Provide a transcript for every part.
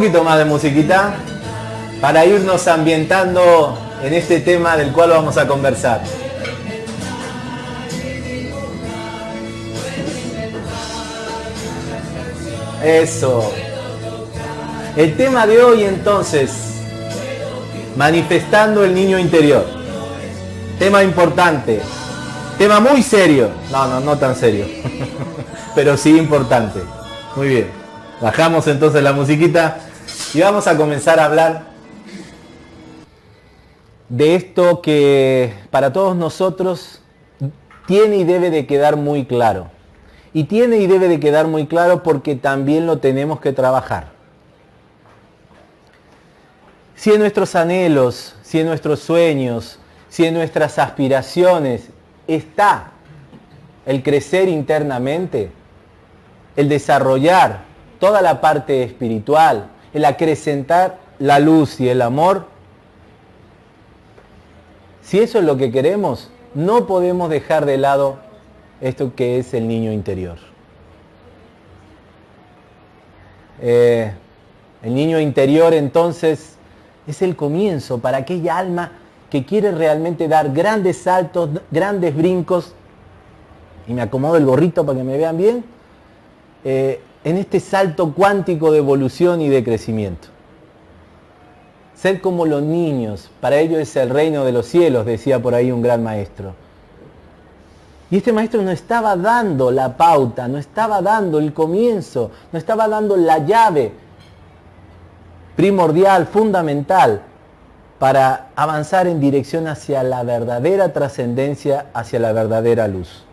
Poquito más de musiquita para irnos ambientando en este tema del cual vamos a conversar. Eso. El tema de hoy entonces, manifestando el niño interior. Tema importante. Tema muy serio. No, no, no tan serio. Pero sí importante. Muy bien. Bajamos entonces la musiquita y vamos a comenzar a hablar de esto que para todos nosotros tiene y debe de quedar muy claro. Y tiene y debe de quedar muy claro porque también lo tenemos que trabajar. Si en nuestros anhelos, si en nuestros sueños, si en nuestras aspiraciones está el crecer internamente, el desarrollar toda la parte espiritual, el acrecentar la luz y el amor, si eso es lo que queremos, no podemos dejar de lado esto que es el niño interior. Eh, el niño interior entonces es el comienzo para aquella alma que quiere realmente dar grandes saltos, grandes brincos, y me acomodo el gorrito para que me vean bien, eh, en este salto cuántico de evolución y de crecimiento. Ser como los niños, para ellos es el reino de los cielos, decía por ahí un gran maestro. Y este maestro no estaba dando la pauta, no estaba dando el comienzo, no estaba dando la llave primordial, fundamental, para avanzar en dirección hacia la verdadera trascendencia, hacia la verdadera luz.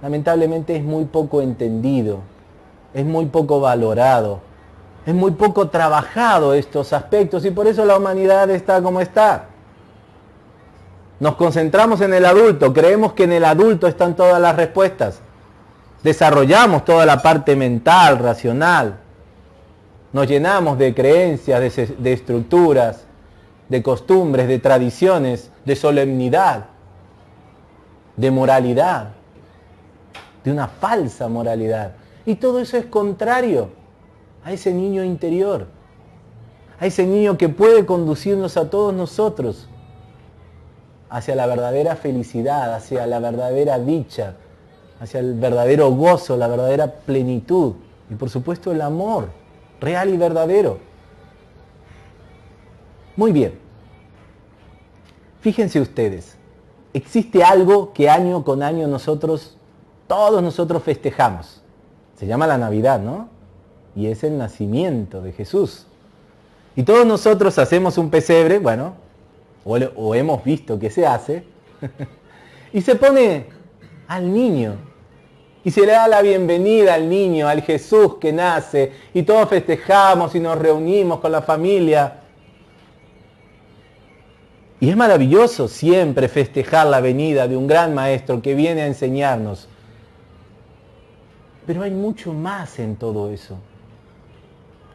Lamentablemente es muy poco entendido, es muy poco valorado, es muy poco trabajado estos aspectos y por eso la humanidad está como está. Nos concentramos en el adulto, creemos que en el adulto están todas las respuestas. Desarrollamos toda la parte mental, racional. Nos llenamos de creencias, de, estructuras, de costumbres, de tradiciones, de solemnidad, de moralidad, de una falsa moralidad. Y todo eso es contrario a ese niño interior, a ese niño que puede conducirnos a todos nosotros hacia la verdadera felicidad, hacia la verdadera dicha, hacia el verdadero gozo, la verdadera plenitud y por supuesto el amor real y verdadero. Muy bien. Fíjense ustedes, existe algo que año con año nosotros, todos nosotros festejamos. Se llama la Navidad, ¿no? Y es el nacimiento de Jesús. Y todos nosotros hacemos un pesebre, bueno, o, hemos visto que se hace, y se pone al niño. Y se le da la bienvenida al niño, al Jesús que nace, y todos festejamos y nos reunimos con la familia. Y es maravilloso siempre festejar la venida de un gran maestro que viene a enseñarnos. Pero hay mucho más en todo eso.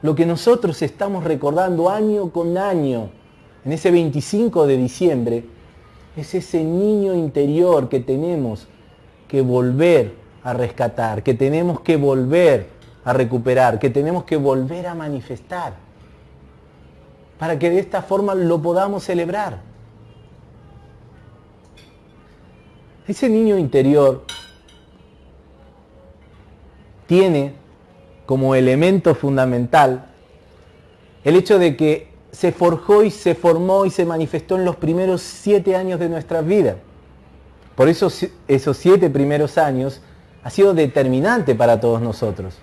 Lo que nosotros estamos recordando año con año en ese 25 de diciembre, es ese niño interior que tenemos que volver a rescatar, que tenemos que volver a recuperar, que tenemos que volver a manifestar, para que de esta forma lo podamos celebrar. Ese niño interior tiene como elemento fundamental el hecho de que se forjó y se formó y se manifestó en los primeros siete años de nuestra vida. Por eso esos siete primeros años ha sido determinante para todos nosotros.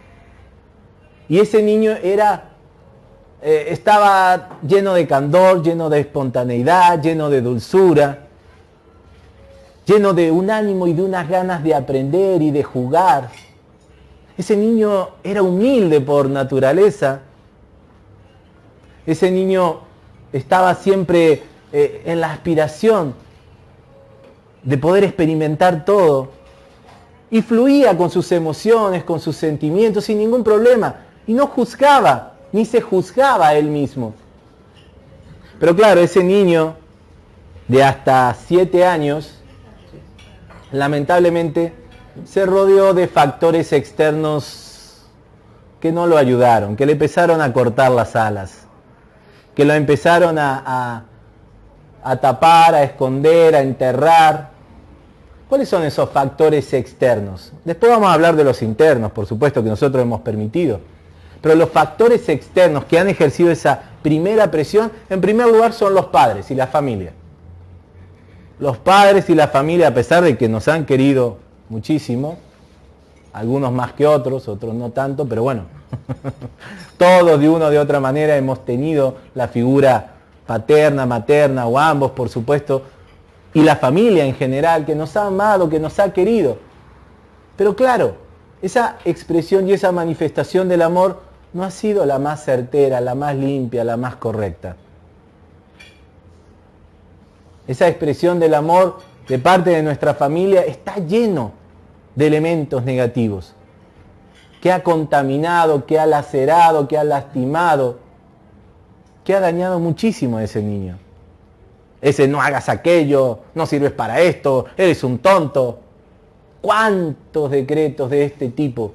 Y ese niño era, eh, estaba lleno de candor, lleno de espontaneidad, lleno de dulzura, lleno de un ánimo y de unas ganas de aprender y de jugar. Ese niño era humilde por naturaleza. Ese niño estaba siempre eh, en la aspiración de poder experimentar todo. Y fluía con sus emociones, con sus sentimientos sin ningún problema. Y no juzgaba, ni se juzgaba a él mismo. Pero claro, ese niño de hasta siete años, lamentablemente, se rodeó de factores externos que no lo ayudaron, que le empezaron a cortar las alas, que lo empezaron a, a tapar, a esconder, a enterrar. ¿Cuáles son esos factores externos? Después vamos a hablar de los internos, por supuesto, que nosotros hemos permitido. Pero los factores externos que han ejercido esa primera presión, en primer lugar son los padres y la familia. Los padres y la familia, a pesar de que nos han querido muchísimo, algunos más que otros, otros no tanto, pero bueno, todos de una o de otra manera hemos tenido la figura paterna, materna o ambos, por supuesto, y la familia en general que nos ha amado, que nos ha querido. Pero claro, esa expresión y esa manifestación del amor no ha sido la más certera, la más limpia, la más correcta. Esa expresión del amor de parte de nuestra familia está lleno de elementos negativos, que ha contaminado, que ha lacerado, que ha lastimado, que ha dañado muchísimo a ese niño. Ese no hagas aquello, no sirves para esto, eres un tonto. ¿Cuántos decretos de este tipo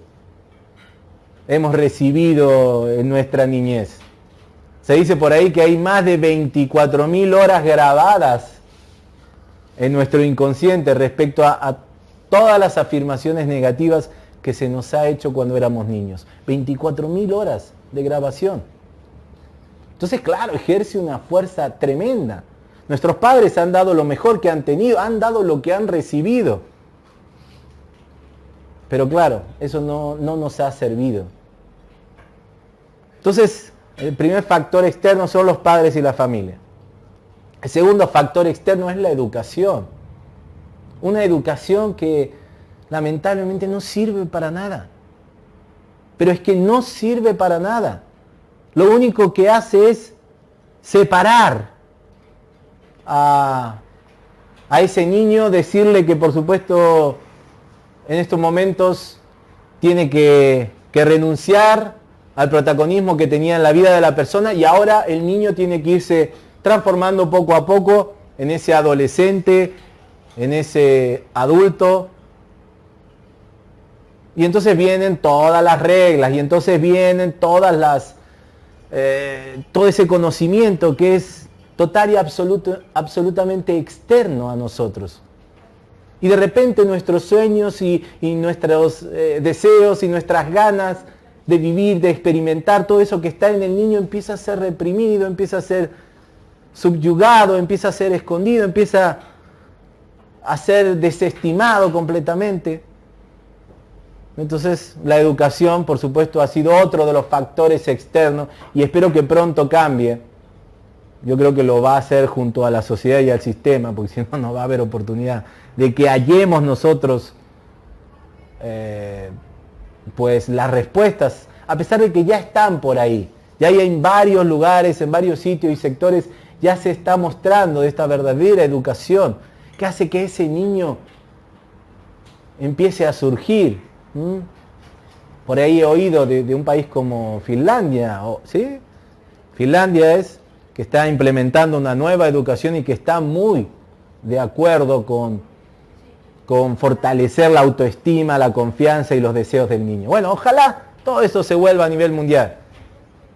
hemos recibido en nuestra niñez? Se dice por ahí que hay más de 24.000 horas grabadas en nuestro inconsciente respecto a, a todas las afirmaciones negativas que se nos ha hecho cuando éramos niños. 24.000 horas de grabación. Entonces, claro, ejerce una fuerza tremenda. Nuestros padres han dado lo mejor que han tenido, han dado lo que han recibido. Pero claro, eso no, no nos ha servido. Entonces, el primer factor externo son los padres y la familia. El segundo factor externo es la educación. Una educación que lamentablemente no sirve para nada. Pero es que no sirve para nada lo único que hace es separar a, ese niño, decirle que por supuesto en estos momentos tiene que, que renunciar al protagonismo que tenía en la vida de la persona y ahora el niño tiene que irse transformando poco a poco en ese adolescente, en ese adulto. Y entonces vienen todas las reglas y entonces vienen todas las, eh, todo ese conocimiento que es total y absoluto, absolutamente externo a nosotros. Y de repente nuestros sueños y, nuestros eh, deseos y nuestras ganas de vivir, de experimentar, todo eso que está en el niño empieza a ser reprimido, empieza a ser subyugado, empieza a ser escondido, empieza a ser desestimado completamente. Entonces, la educación, por supuesto, ha sido otro de los factores externos y espero que pronto cambie. Yo creo que lo va a hacer junto a la sociedad y al sistema, porque si no, no va a haber oportunidad de que hallemos nosotros eh, pues las respuestas, a pesar de que ya están por ahí. Ya hay en varios lugares, en varios sitios y sectores, ya se está mostrando esta verdadera educación que hace que ese niño empiece a surgir, ¿Mm? Por ahí he oído de, un país como Finlandia, ¿sí? Finlandia es que está implementando una nueva educación y que está muy de acuerdo con, con fortalecer la autoestima, la confianza y los deseos del niño. Bueno, ojalá todo eso se vuelva a nivel mundial.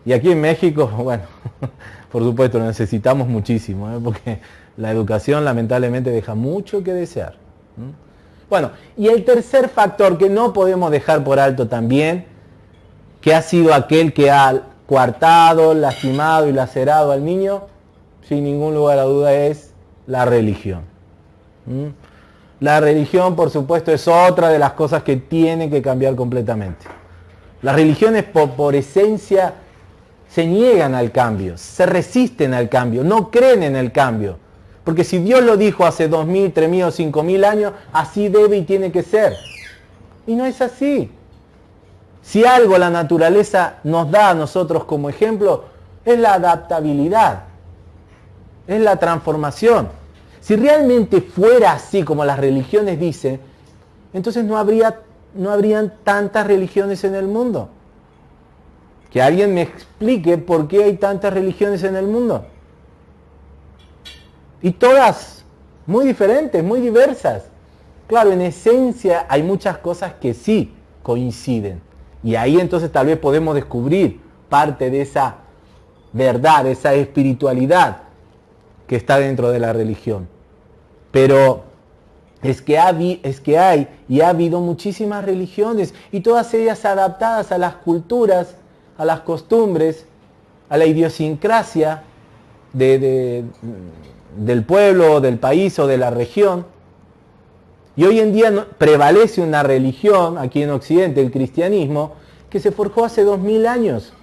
Y aquí en México, bueno, por supuesto, lo necesitamos muchísimo, ¿eh? porque la educación lamentablemente deja mucho que desear. Bueno, y el tercer factor que no podemos dejar por alto también, que ha sido aquel que ha coartado, lastimado y lacerado al niño, sin ningún lugar a duda es la religión. La religión, por supuesto, es otra de las cosas que tiene que cambiar completamente. Las religiones por, por, esencia se niegan al cambio, se resisten al cambio, no creen en el cambio. Porque si Dios lo dijo hace dos mil, tres mil o cinco mil años, así debe y tiene que ser. Y no es así. Si algo la naturaleza nos da a nosotros como ejemplo, es la adaptabilidad, es la transformación. Si realmente fuera así como las religiones dicen, entonces no, habría, no habrían tantas religiones en el mundo. Que alguien me explique por qué hay tantas religiones en el mundo. Y todas muy diferentes, muy diversas. Claro, en esencia hay muchas cosas que sí coinciden Y ahí entonces tal vez podemos descubrir parte de esa verdad, esa espiritualidad que está dentro de la religión. Pero es que, es que hay y ha habido muchísimas religiones y todas ellas adaptadas a las culturas, a las costumbres, a la idiosincrasia del pueblo, del país o de la región. Y hoy en día prevalece una religión aquí en Occidente, el cristianismo, que se forjó hace dos mil años.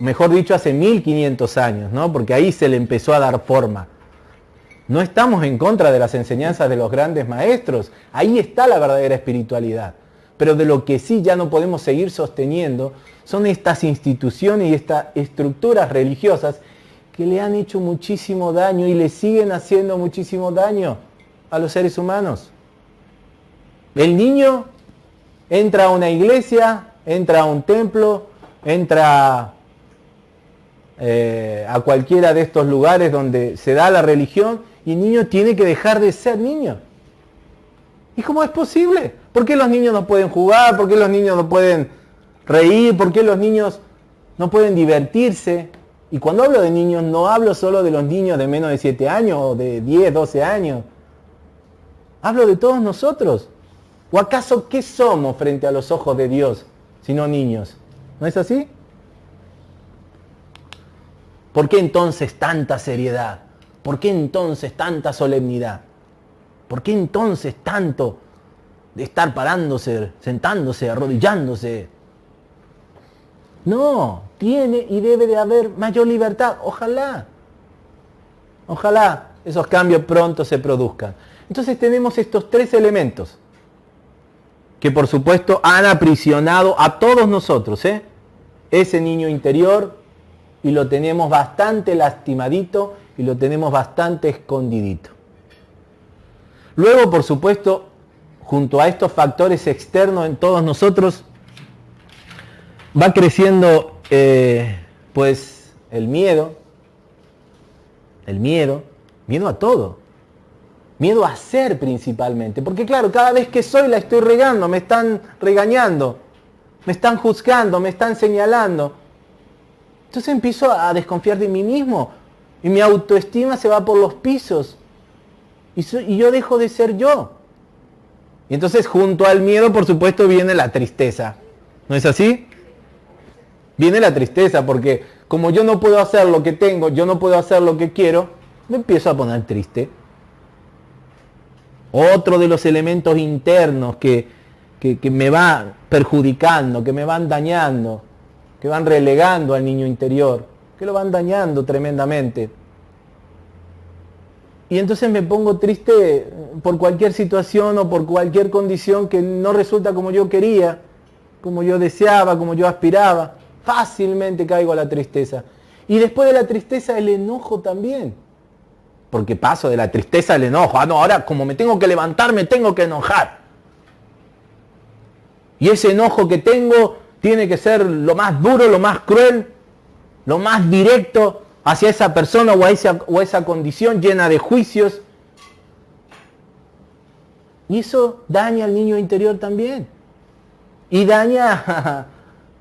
Mejor dicho, hace 1500 años, ¿no? Porque ahí se le empezó a dar forma. No estamos en contra de las enseñanzas de los grandes maestros. Ahí está la verdadera espiritualidad. Pero de lo que sí ya no podemos seguir sosteniendo son estas instituciones y estas estructuras religiosas que le han hecho muchísimo daño y le siguen haciendo muchísimo daño a los seres humanos. El niño entra a una iglesia, entra a un templo, entra eh, a cualquiera de estos lugares donde se da la religión y el niño tiene que dejar de ser niño. ¿Y cómo es posible? ¿Por qué los niños no pueden jugar? ¿Por qué los niños no pueden reír? ¿Por qué los niños no pueden divertirse? Y cuando hablo de niños, no hablo solo de los niños de menos de 7 años o de 10, 12 años. Hablo de todos nosotros. ¿O acaso qué somos frente a los ojos de Dios, sino niños? ¿No es así? ¿Por qué entonces tanta seriedad? ¿Por qué entonces tanta solemnidad? ¿Por qué entonces tanto de estar parándose, sentándose, arrodillándose? No, tiene y debe de haber mayor libertad. Ojalá. Ojalá esos cambios pronto se produzcan. Entonces tenemos estos tres elementos que por supuesto han aprisionado a todos nosotros. ¿eh? Ese niño interior y lo tenemos bastante lastimadito y lo tenemos bastante escondidito. Luego, por supuesto, junto a estos factores externos en todos nosotros, va creciendo pues el miedo, el miedo, miedo a todo, miedo a ser principalmente, porque claro, cada vez que soy la estoy regando, me están regañando, me están juzgando, me están señalando. Entonces empiezo a desconfiar de mí mismo y mi autoestima se va por los pisos y yo dejo de ser yo. Y entonces junto al miedo, por supuesto, viene la tristeza. ¿No es así? Viene la tristeza porque como yo no puedo hacer lo que tengo, yo no puedo hacer lo que quiero, me empiezo a poner triste. Otro de los elementos internos que, que, me va perjudicando, que me van dañando, que van relegando al niño interior, que lo van dañando tremendamente. Y entonces me pongo triste por cualquier situación o por cualquier condición que no resulta como yo quería, como yo deseaba, como yo aspiraba fácilmente caigo a la tristeza. Y después de la tristeza el enojo también. Porque paso de la tristeza al enojo. Ah, no, ahora como me tengo que levantar, me tengo que enojar. Y ese enojo que tengo tiene que ser lo más duro, lo más cruel, lo más directo hacia esa persona o a esa, o esa condición llena de juicios. Y eso daña al niño interior también. Y daña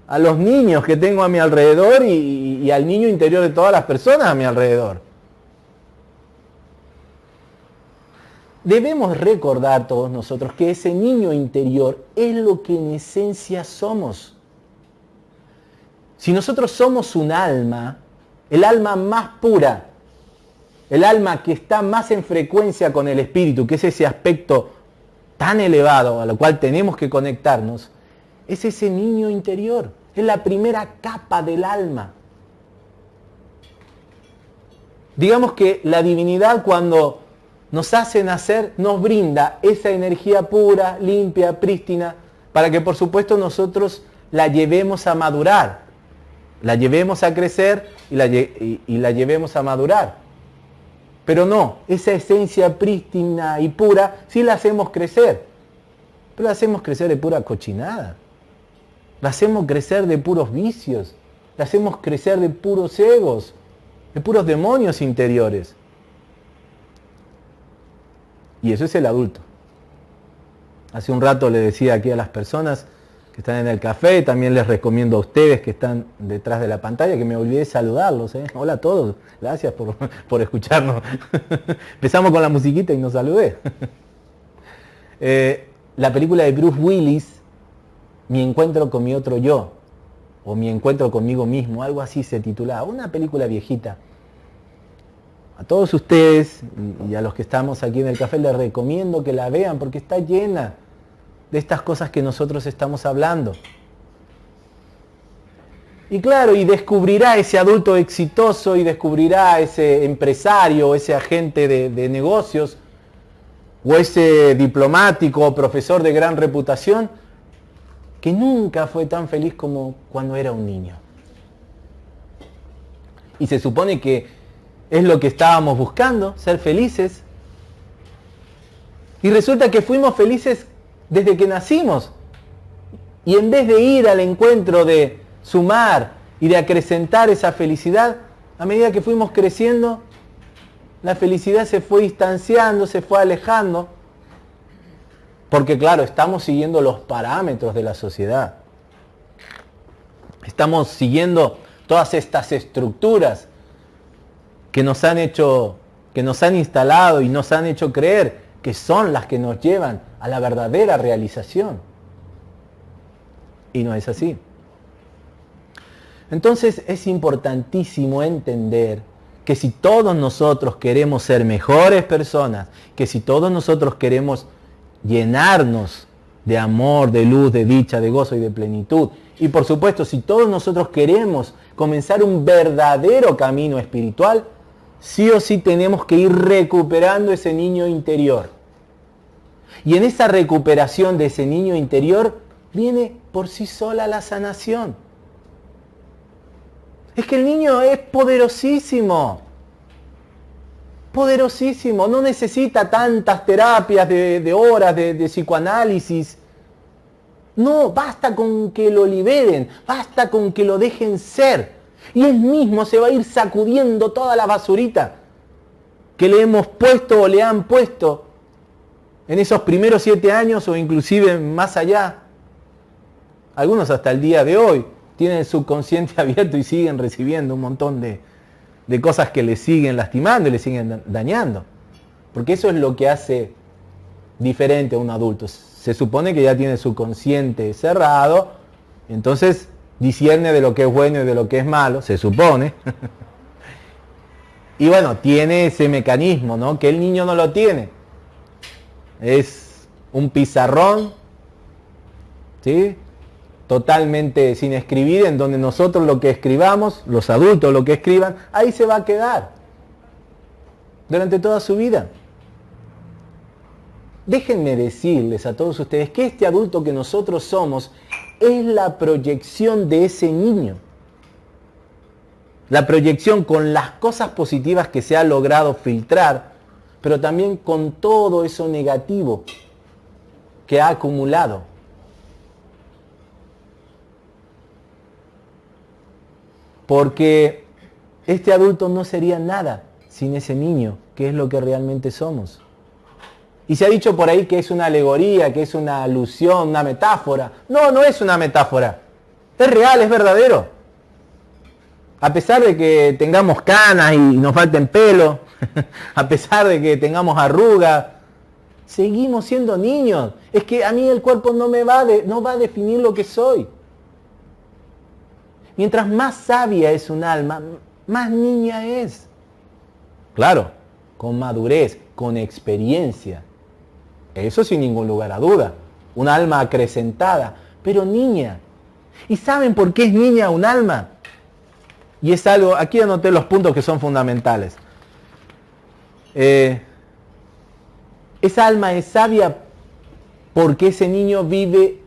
a los niños que tengo a mi alrededor y, al niño interior de todas las personas a mi alrededor. Debemos recordar todos nosotros que ese niño interior es lo que en esencia somos. Si nosotros somos un alma, el alma más pura, el alma que está más en frecuencia con el espíritu, que es ese aspecto tan elevado a lo cual tenemos que conectarnos, es ese niño interior. Es la primera capa del alma. Digamos que la divinidad cuando nos hace nacer nos brinda esa energía pura, limpia, prístina, para que por supuesto nosotros la llevemos a madurar, la llevemos a crecer y la, y la llevemos a madurar. Pero no, esa esencia prístina y pura sí la hacemos crecer, pero la hacemos crecer de pura cochinada. La hacemos crecer de puros vicios. La hacemos crecer de puros egos, de puros demonios interiores. Y eso es el adulto. Hace un rato le decía aquí a las personas que están en el café, también les recomiendo a ustedes que están detrás de la pantalla, que me olvidé saludarlos. ¿eh? Hola a todos, gracias por, escucharnos. Empezamos con la musiquita y nos saludé. Eh, la película de Bruce Willis, Mi encuentro con mi otro yo, o Mi encuentro conmigo mismo, algo así se titulaba, una película viejita. A todos ustedes y a los que estamos aquí en el café les recomiendo que la vean porque está llena de estas cosas que nosotros estamos hablando. Y claro, y descubrirá ese adulto exitoso y descubrirá ese empresario, ese agente de, negocios, o ese diplomático o profesor de gran reputación, que nunca fue tan feliz como cuando era un niño. Y se supone que es lo que estábamos buscando, ser felices. Y resulta que fuimos felices desde que nacimos. Y en vez de ir al encuentro de sumar y de acrecentar esa felicidad, a medida que fuimos creciendo, la felicidad se fue distanciando, se fue alejando. Porque claro, estamos siguiendo los parámetros de la sociedad. Estamos siguiendo todas estas estructuras que nos han hecho, que nos han instalado y nos han hecho creer que son las que nos llevan a la verdadera realización. Y no es así. Entonces es importantísimo entender que si todos nosotros queremos ser mejores personas, que si todos nosotros queremos llenarnos de amor, de luz, de dicha, de gozo y de plenitud, y por supuesto si todos nosotros queremos comenzar un verdadero camino espiritual, sí o sí tenemos que ir recuperando ese niño interior. Y en esa recuperación de ese niño interior viene por sí sola la sanación. Es que el niño es poderosísimo. Poderosísimo. No necesita tantas terapias de, horas de, psicoanálisis. No, basta con que lo liberen, basta con que lo dejen ser. Y él mismo se va a ir sacudiendo toda la basurita que le hemos puesto o le han puesto en esos primeros siete años o inclusive más allá. Algunos hasta el día de hoy tienen el subconsciente abierto y siguen recibiendo un montón de, de cosas que le siguen lastimando y le siguen dañando. Porque eso es lo que hace diferente a un adulto. Se supone que ya tiene su consciente cerrado, entonces discierne de lo que es bueno y de lo que es malo, se supone. y bueno, tiene ese mecanismo, ¿no? Que el niño no lo tiene. Es un pizarrón, ¿sí? Totalmente sin escribir, en donde nosotros lo que escribamos, los adultos lo que escriban, ahí se va a quedar. Durante toda su vida. Déjenme decirles a todos ustedes que este adulto que nosotros somos es la proyección de ese niño. La proyección con las cosas positivas que se ha logrado filtrar, pero también con todo eso negativo que ha acumulado. Porque este adulto no sería nada sin ese niño, que es lo que realmente somos. Y se ha dicho por ahí que es una alegoría, que es una alusión, una metáfora. No, no es una metáfora. Es real, es verdadero. A pesar de que tengamos canas y nos falten pelo, a pesar de que tengamos arrugas, seguimos siendo niños. Es que a mí el cuerpo no me va, no va a definir lo que soy. Mientras más sabia es un alma, más niña es. Claro, con madurez, con experiencia. Eso sin ningún lugar a duda. Un alma acrecentada, pero niña. ¿Y saben por qué es niña un alma? Y es algo, aquí anoté los puntos que son fundamentales. Eh, esa alma es sabia porque ese niño vive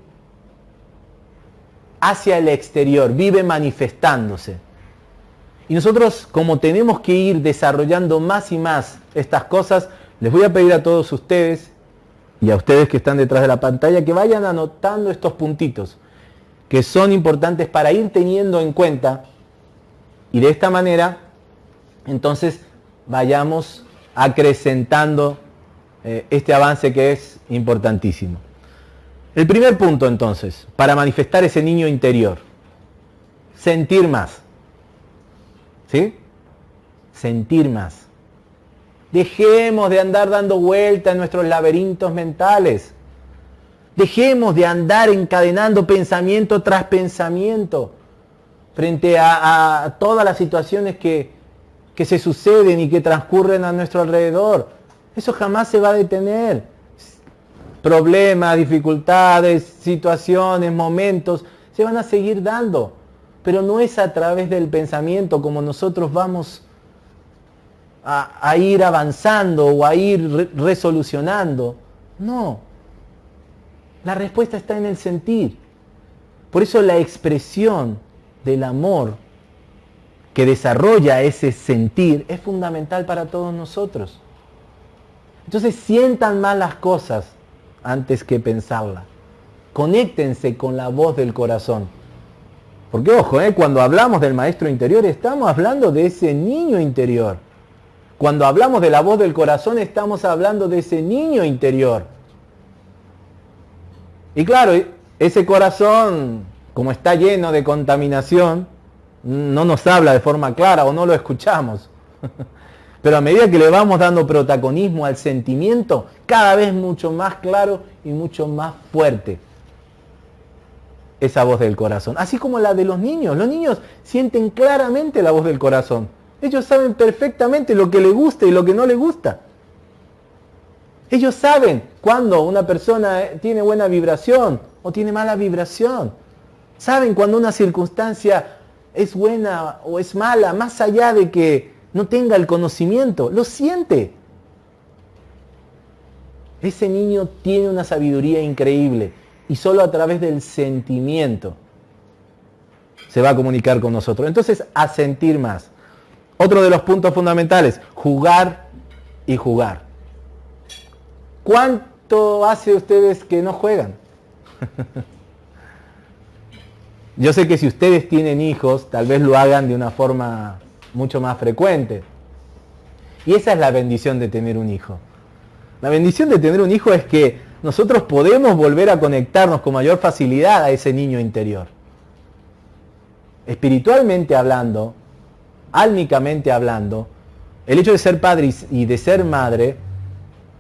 hacia el exterior, vive manifestándose. Y nosotros, como tenemos que ir desarrollando más y más estas cosas, les voy a pedir a todos ustedes y a ustedes que están detrás de la pantalla que vayan anotando estos puntitos que son importantes para ir teniendo en cuenta y de esta manera entonces vayamos acrecentando eh, este avance que es importantísimo. El primer punto entonces, para manifestar ese niño interior, sentir más. ¿Sí? Sentir más. Dejemos de andar dando vueltas en nuestros laberintos mentales. Dejemos de andar encadenando pensamiento tras pensamiento frente a, todas las situaciones que, que se suceden y que transcurren a nuestro alrededor. Eso jamás se va a detener. Problemas, dificultades, situaciones, momentos, se van a seguir dando. Pero no es a través del pensamiento como nosotros vamos a, ir avanzando o a ir resolucionando. No. La respuesta está en el sentir. Por eso la expresión del amor que desarrolla ese sentir es fundamental para todos nosotros. Entonces sientan más las cosas antes que pensarlas. Conéctense con la voz del corazón. Porque ojo, ¿eh? cuando hablamos del maestro interior estamos hablando de ese niño interior cuando hablamos de la voz del corazón estamos hablando de ese niño interior. Y claro, ese corazón, como está lleno de contaminación, no nos habla de forma clara o no lo escuchamos. Pero a medida que le vamos dando protagonismo al sentimiento, cada vez mucho más claro y mucho más fuerte esa voz del corazón. Así como la de los niños. Los niños sienten claramente la voz del corazón. Ellos saben perfectamente lo que le gusta y lo que no le gusta. Ellos saben cuando una persona tiene buena vibración o tiene mala vibración. Saben cuando una circunstancia es buena o es mala, más allá de que no tenga el conocimiento. Lo siente. Ese niño tiene una sabiduría increíble y solo a través del sentimiento se va a comunicar con nosotros. Entonces, a sentir más. Otro de los puntos fundamentales, jugar y jugar. ¿Cuánto hace ustedes que no juegan? Yo sé que si ustedes tienen hijos, tal vez lo hagan de una forma mucho más frecuente. Y esa es la bendición de tener un hijo. La bendición de tener un hijo es que nosotros podemos volver a conectarnos con mayor facilidad a ese niño interior. Espiritualmente hablando, álmicamente hablando, el hecho de ser padre y de ser madre,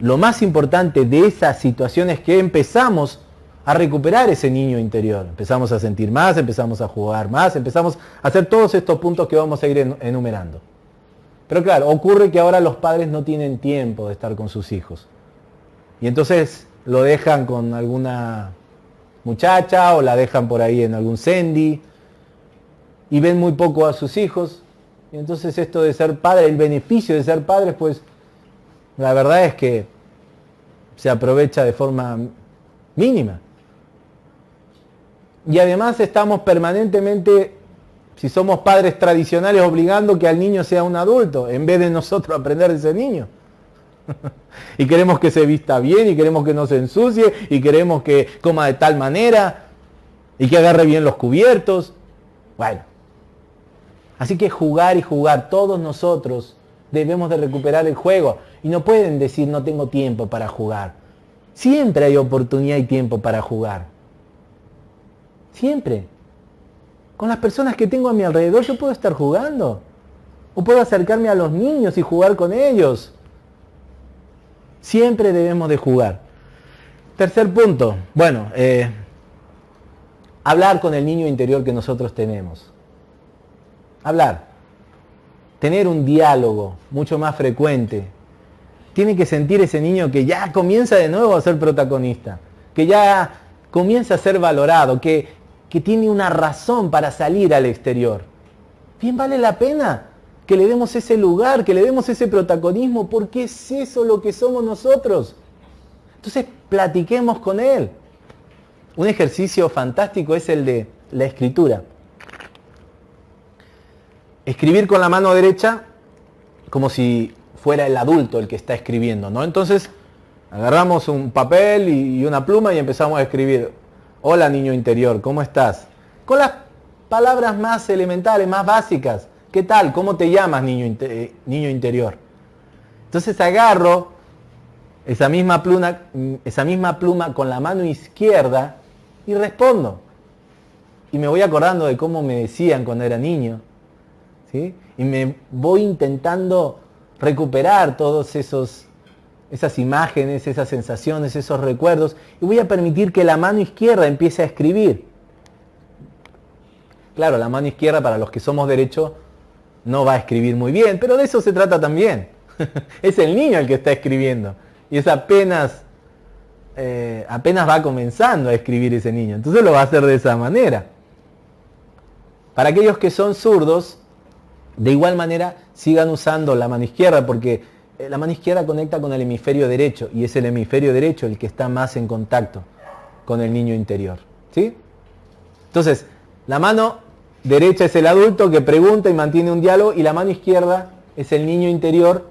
lo más importante de esa situación es que empezamos a recuperar ese niño interior. Empezamos a sentir más, empezamos a jugar más, empezamos a hacer todos estos puntos que vamos a ir enumerando. Pero claro, ocurre que ahora los padres no tienen tiempo de estar con sus hijos. Y entonces lo dejan con alguna muchacha o la dejan por ahí en algún sendi y ven muy poco a sus hijos y entonces esto de ser padre, el beneficio de ser padre, pues la verdad es que se aprovecha de forma mínima. Y además estamos permanentemente, si somos padres tradicionales, obligando que al niño sea un adulto, en vez de nosotros aprender de ese niño. y queremos que se vista bien, y queremos que no se ensucie, y queremos que coma de tal manera, y que agarre bien los cubiertos. Bueno, Así que jugar y jugar, todos nosotros debemos de recuperar el juego. Y no pueden decir no tengo tiempo para jugar. Siempre hay oportunidad y tiempo para jugar. Siempre. Con las personas que tengo a mi alrededor yo puedo estar jugando. O puedo acercarme a los niños y jugar con ellos. Siempre debemos de jugar. Tercer punto. Bueno, eh, hablar con el niño interior que nosotros tenemos hablar, tener un diálogo mucho más frecuente. Tiene que sentir ese niño que ya comienza de nuevo a ser protagonista, que ya comienza a ser valorado, que, que tiene una razón para salir al exterior. Bien vale la pena que le demos ese lugar, que le demos ese protagonismo, porque es eso lo que somos nosotros. Entonces, platiquemos con él. Un ejercicio fantástico es el de la escritura escribir con la mano derecha como si fuera el adulto el que está escribiendo, ¿no? Entonces, agarramos un papel y una pluma y empezamos a escribir, hola niño interior, ¿cómo estás? Con las palabras más elementales, más básicas. ¿Qué tal? ¿Cómo te llamas, niño, eh, niño interior? Entonces agarro esa misma pluma, esa misma pluma con la mano izquierda y respondo. Y me voy acordando de cómo me decían cuando era niño. ¿sí? Y me voy intentando recuperar todos esos esas imágenes, esas sensaciones, esos recuerdos, y voy a permitir que la mano izquierda empiece a escribir. Claro, la mano izquierda para los que somos derechos no va a escribir muy bien, pero de eso se trata también. es el niño el que está escribiendo y es apenas, eh, apenas va comenzando a escribir ese niño. Entonces lo va a hacer de esa manera. Para aquellos que son zurdos, de igual manera sigan usando la mano izquierda porque eh, la mano izquierda conecta con el hemisferio derecho y es el hemisferio derecho el que está más en contacto con el niño interior. ¿sí? Entonces, la mano derecha es el adulto que pregunta y mantiene un diálogo y la mano izquierda es el niño interior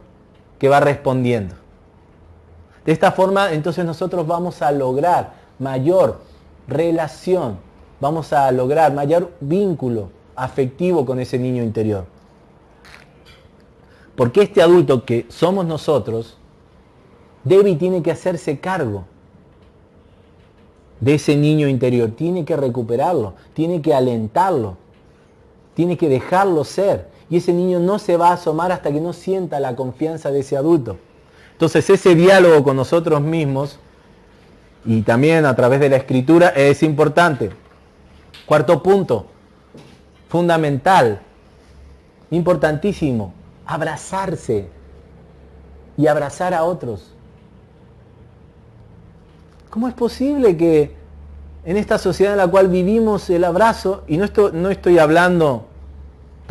que va respondiendo. De esta forma, entonces nosotros vamos a lograr mayor relación, vamos a lograr mayor vínculo afectivo con ese niño interior. Porque este adulto que somos nosotros debe y tiene que hacerse cargo de ese niño interior, tiene que recuperarlo, tiene que alentarlo, tiene que dejarlo ser. Y ese niño no se va a asomar hasta que no sienta la confianza de ese adulto. Entonces ese diálogo con nosotros mismos y también a través de la escritura es importante. Cuarto punto, fundamental, importantísimo, abrazarse y abrazar a otros. ¿Cómo es posible que en esta sociedad en la cual vivimos el abrazo, y no estoy, no estoy hablando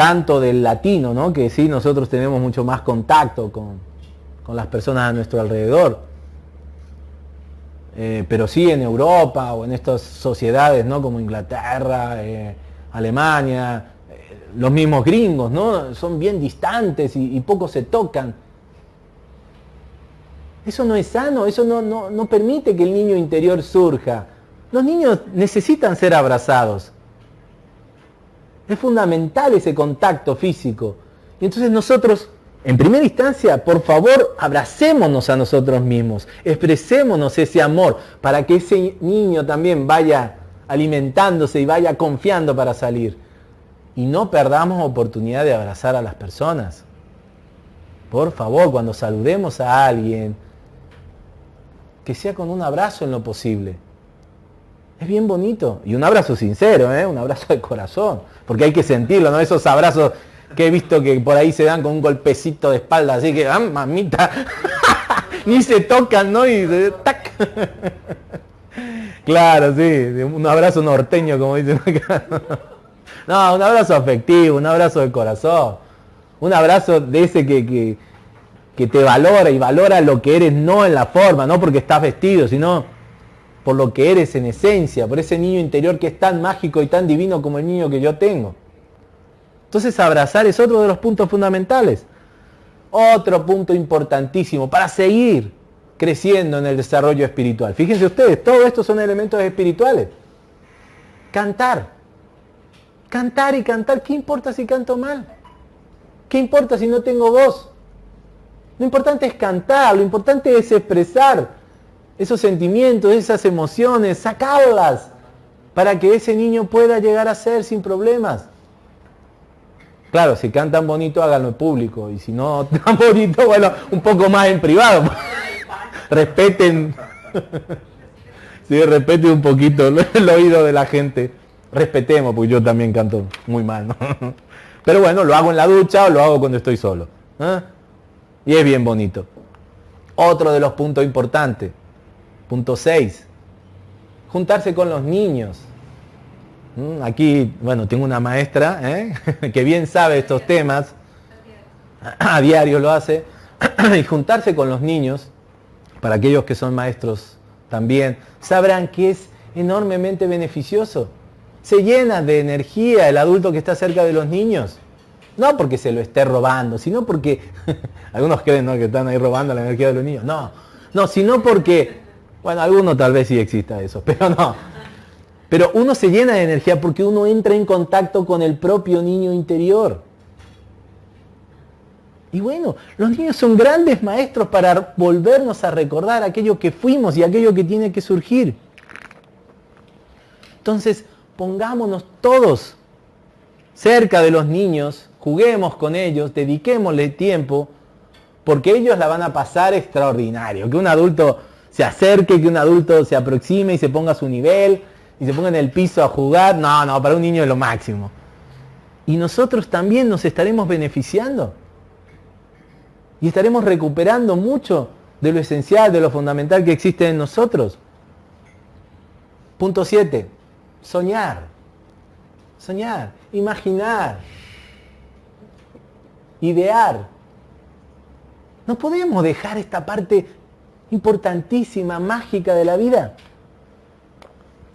tanto del latino, ¿no? que sí, nosotros tenemos mucho más contacto con, con las personas a nuestro alrededor. Eh, pero sí en Europa o en estas sociedades ¿no? como Inglaterra, eh, Alemania, eh, los mismos gringos, ¿no? son bien distantes y, y poco se tocan. Eso no es sano, eso no, no, no permite que el niño interior surja. Los niños necesitan ser abrazados. Es fundamental ese contacto físico. Y entonces nosotros en primera instancia, por favor, abracémonos a nosotros mismos, expresémonos ese amor para que ese niño también vaya alimentándose y vaya confiando para salir. Y no perdamos oportunidad de abrazar a las personas. Por favor, cuando saludemos a alguien, que sea con un abrazo en lo posible. Es bien bonito. Y un abrazo sincero, ¿eh? un abrazo de corazón. Porque hay que sentirlo, ¿no? Esos abrazos que he visto que por ahí se dan con un golpecito de espalda, así que, ah, mamita, ni se tocan, ¿no? Y tac. claro, sí, un abrazo norteño, como dicen acá. no, un abrazo afectivo, un abrazo de corazón, un abrazo de ese que, que, que te valora y valora lo que eres, no en la forma, no porque estás vestido, sino por lo que eres en esencia, por ese niño interior que es tan mágico y tan divino como el niño que yo tengo. Entonces abrazar es otro de los puntos fundamentales. Otro punto importantísimo para seguir creciendo en el desarrollo espiritual. Fíjense ustedes, todo esto son elementos espirituales. Cantar. Cantar y cantar. ¿Qué importa si canto mal? ¿Qué importa si no tengo voz? Lo importante es cantar, lo importante es expresar esos sentimientos, esas emociones, sacarlas para que ese niño pueda llegar a ser sin problemas. Claro, si cantan bonito, háganlo en público. Y si no tan bonito, bueno, un poco más en privado. respeten. sí, respeten un poquito el oído de la gente. Respetemos, porque yo también canto muy mal. Pero bueno, lo hago en la ducha o lo hago cuando estoy solo. ¿eh? Y es bien bonito. Otro de los puntos importantes. Punto 6. Juntarse con los niños. Mm, aquí, bueno, tengo una maestra ¿eh? que bien sabe estos temas, a diario lo hace, y juntarse con los niños, para aquellos que son maestros también, sabrán que es enormemente beneficioso. Se llena de energía el adulto que está cerca de los niños. No porque se lo esté robando, sino porque, algunos creen que están ahí robando la energía de los niños. No, no, sino porque, bueno, algunos tal vez sí exista eso, pero no pero uno se llena de energía porque uno entra en contacto con el propio niño interior. Y bueno, los niños son grandes maestros para volvernos a recordar aquello que fuimos y aquello que tiene que surgir. Entonces, pongámonos todos cerca de los niños, juguemos con ellos, dediquémosle tiempo, porque ellos la van a pasar extraordinario. Que un adulto se acerque, que un adulto se aproxime y se ponga a su nivel y se ponga en el piso a jugar. No, no, para un niño es lo máximo. Y nosotros también nos estaremos beneficiando. Y estaremos recuperando mucho de lo esencial, de lo fundamental que existe en nosotros. Punto 7. Soñar. Soñar. Imaginar. Idear. No podemos dejar esta parte importantísima, mágica de la vida.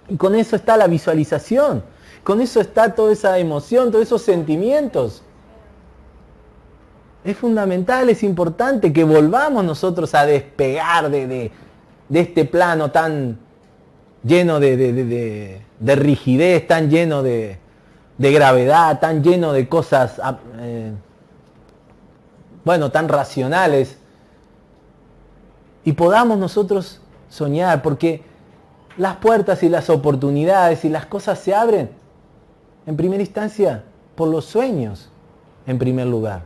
Y con eso está la visualización. Con eso está toda esa emoción, todos esos sentimientos. Es fundamental, es importante que volvamos nosotros a despegar de, este plano tan lleno de, rigidez, tan lleno de, gravedad, tan lleno de cosas, ah, eh, bueno, tan racionales. Y podamos nosotros soñar, porque las puertas y las oportunidades y las cosas se abren, en primera instancia, por los sueños, en primer lugar.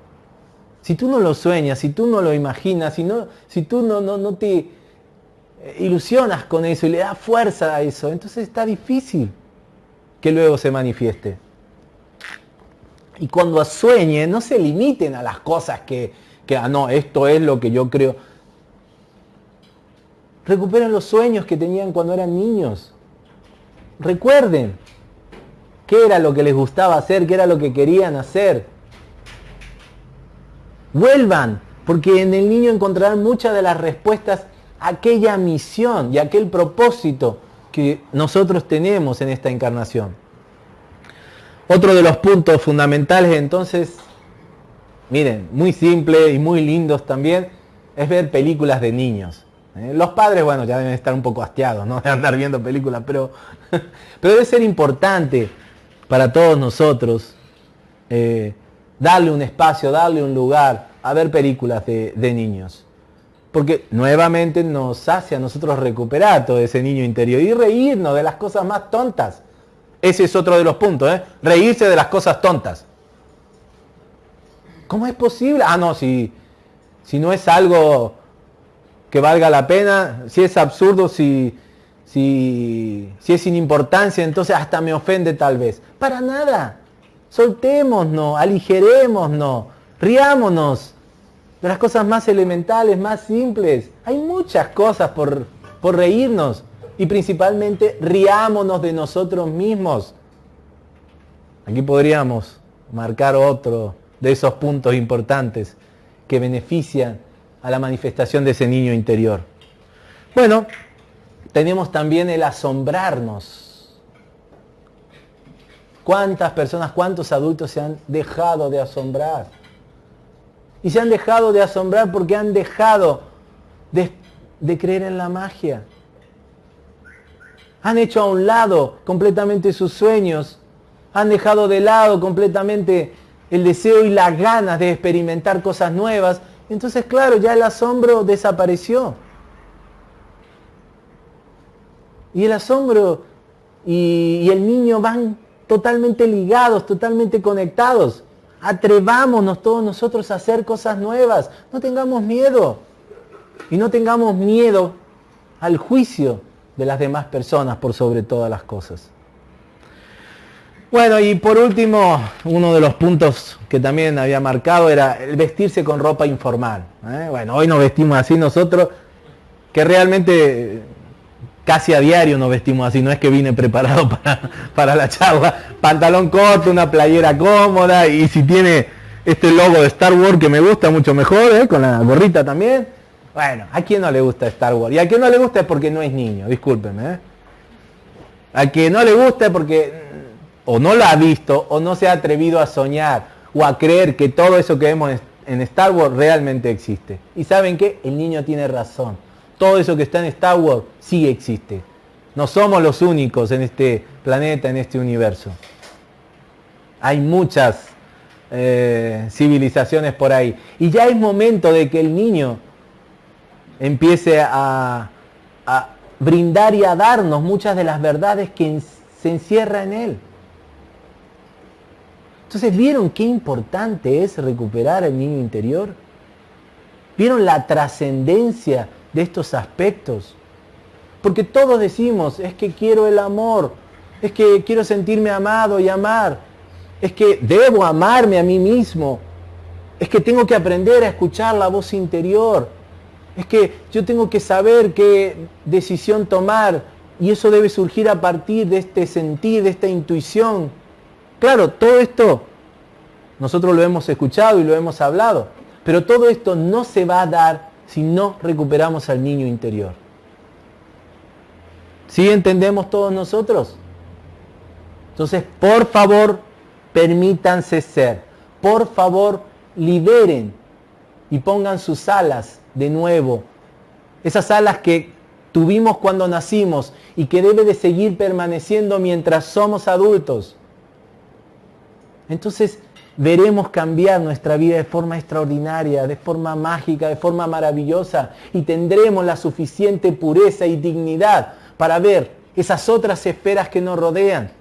Si tú no lo sueñas, si tú no lo imaginas, si, no, si tú no, no, no te ilusionas con eso y le das fuerza a eso, entonces está difícil que luego se manifieste. Y cuando sueñen, no se limiten a las cosas que, que ah, no, esto es lo que yo creo. Recuperen los sueños que tenían cuando eran niños. Recuerden qué era lo que les gustaba hacer, qué era lo que querían hacer. Vuelvan, porque en el niño encontrarán muchas de las respuestas a aquella misión y aquel propósito que nosotros tenemos en esta encarnación. Otro de los puntos fundamentales entonces, miren, muy simple y muy lindos también, es ver películas de niños. ¿Eh? Los padres, bueno, ya deben estar un poco hastiados, ¿no? De andar viendo películas, pero, pero debe ser importante para todos nosotros eh, darle un espacio, darle un lugar a ver películas de, niños. Porque nuevamente nos hace a nosotros recuperar todo ese niño interior y reírnos de las cosas más tontas. Ese es otro de los puntos, ¿eh? Reírse de las cosas tontas. ¿Cómo es posible? Ah, no, si, si no es algo que valga la pena, si es absurdo, si, si, si es sin importancia, entonces hasta me ofende tal vez. Para nada. Soltémonos, aligerémonos, riámonos de las cosas más elementales, más simples. Hay muchas cosas por, por reírnos y principalmente riámonos de nosotros mismos. Aquí podríamos marcar otro de esos puntos importantes que benefician a la manifestación de ese niño interior. Bueno, tenemos también el asombrarnos ¿Cuántas personas, cuántos adultos se han dejado de asombrar? Y se han dejado de asombrar porque han dejado de, creer en la magia. Han hecho a un lado completamente sus sueños. Han dejado de lado completamente el deseo y las ganas de experimentar cosas nuevas. Entonces, claro, ya el asombro desapareció. Y el asombro y, el niño van totalmente ligados, totalmente conectados. Atrevámonos todos nosotros a hacer cosas nuevas. No tengamos miedo. Y no tengamos miedo al juicio de las demás personas por sobre todas las cosas. Bueno, y por último, uno de los puntos que también había marcado era el vestirse con ropa informal. ¿eh? Bueno, hoy nos vestimos así nosotros, que realmente casi a diario nos vestimos así, no es que vine preparado para, la charla. Pantalón corto, una playera cómoda y si tiene este logo de Star Wars que me gusta mucho mejor, ¿eh? con la gorrita también. Bueno, ¿a quién no le gusta Star Wars? Y a quien no le gusta es porque no es niño, discúlpeme. ¿eh? A quien no le gusta es porque o no lo ha visto o no se ha atrevido a soñar o a creer que todo eso que vemos en Star Wars realmente existe. Y saben que el niño tiene razón todo eso que está en Star Wars sí existe. No somos los únicos en este planeta, en este universo. Hay muchas eh, civilizaciones por ahí. Y ya es momento de que el niño empiece a, a brindar y a darnos muchas de las verdades que se encierra en él. Entonces, ¿vieron qué importante es recuperar el niño interior? ¿Vieron la trascendencia de estos aspectos? Porque todos decimos, es que quiero el amor, es que quiero sentirme amado y amar, es que debo amarme a mí mismo, es que tengo que aprender a escuchar la voz interior, es que yo tengo que saber qué decisión tomar y eso debe surgir a partir de este sentir, de esta intuición Claro, todo esto nosotros lo hemos escuchado y lo hemos hablado, pero todo esto no se va a dar si no recuperamos al niño interior. ¿Sí entendemos todos nosotros? Entonces, por favor, permítanse ser. Por favor, liberen y pongan sus alas de nuevo. Esas alas que tuvimos cuando nacimos y que debe de seguir permaneciendo mientras somos adultos entonces veremos cambiar nuestra vida de forma extraordinaria, de forma mágica, de forma maravillosa y tendremos la suficiente pureza y dignidad para ver esas otras esferas que nos rodean,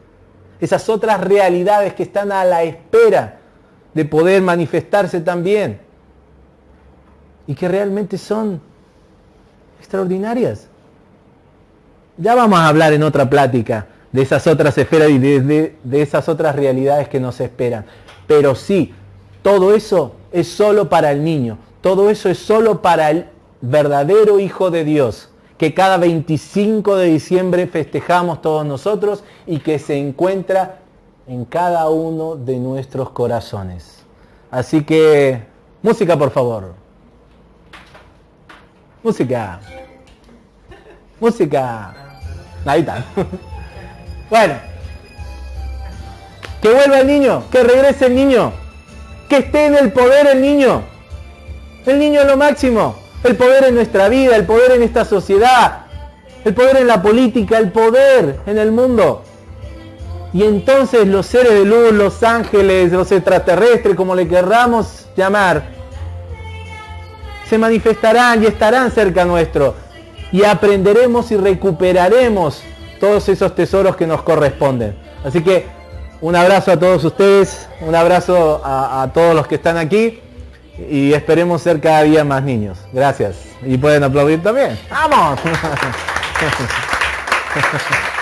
esas otras realidades que están a la espera de poder manifestarse también y que realmente son extraordinarias. Ya vamos a hablar en otra plática de esas otras esferas y de, esas otras realidades que nos esperan. Pero sí, todo eso es solo para el niño, todo eso es solo para el verdadero Hijo de Dios, que cada 25 de diciembre festejamos todos nosotros y que se encuentra en cada uno de nuestros corazones. Así que, música por favor. Música. Música. Ahí está. Bueno, que vuelva el niño, que regrese el niño, que esté en el poder el niño. El niño es lo máximo. El poder en nuestra vida, el poder en esta sociedad, el poder en la política, el poder en el mundo. Y entonces los seres de luz, los ángeles, los extraterrestres, como le querramos llamar, se manifestarán y estarán cerca nuestro. Y aprenderemos y recuperaremos todos esos tesoros que nos corresponden. Así que un abrazo a todos ustedes, un abrazo a, todos los que están aquí y esperemos ser cada día más niños. Gracias. Y pueden aplaudir también. ¡Vamos!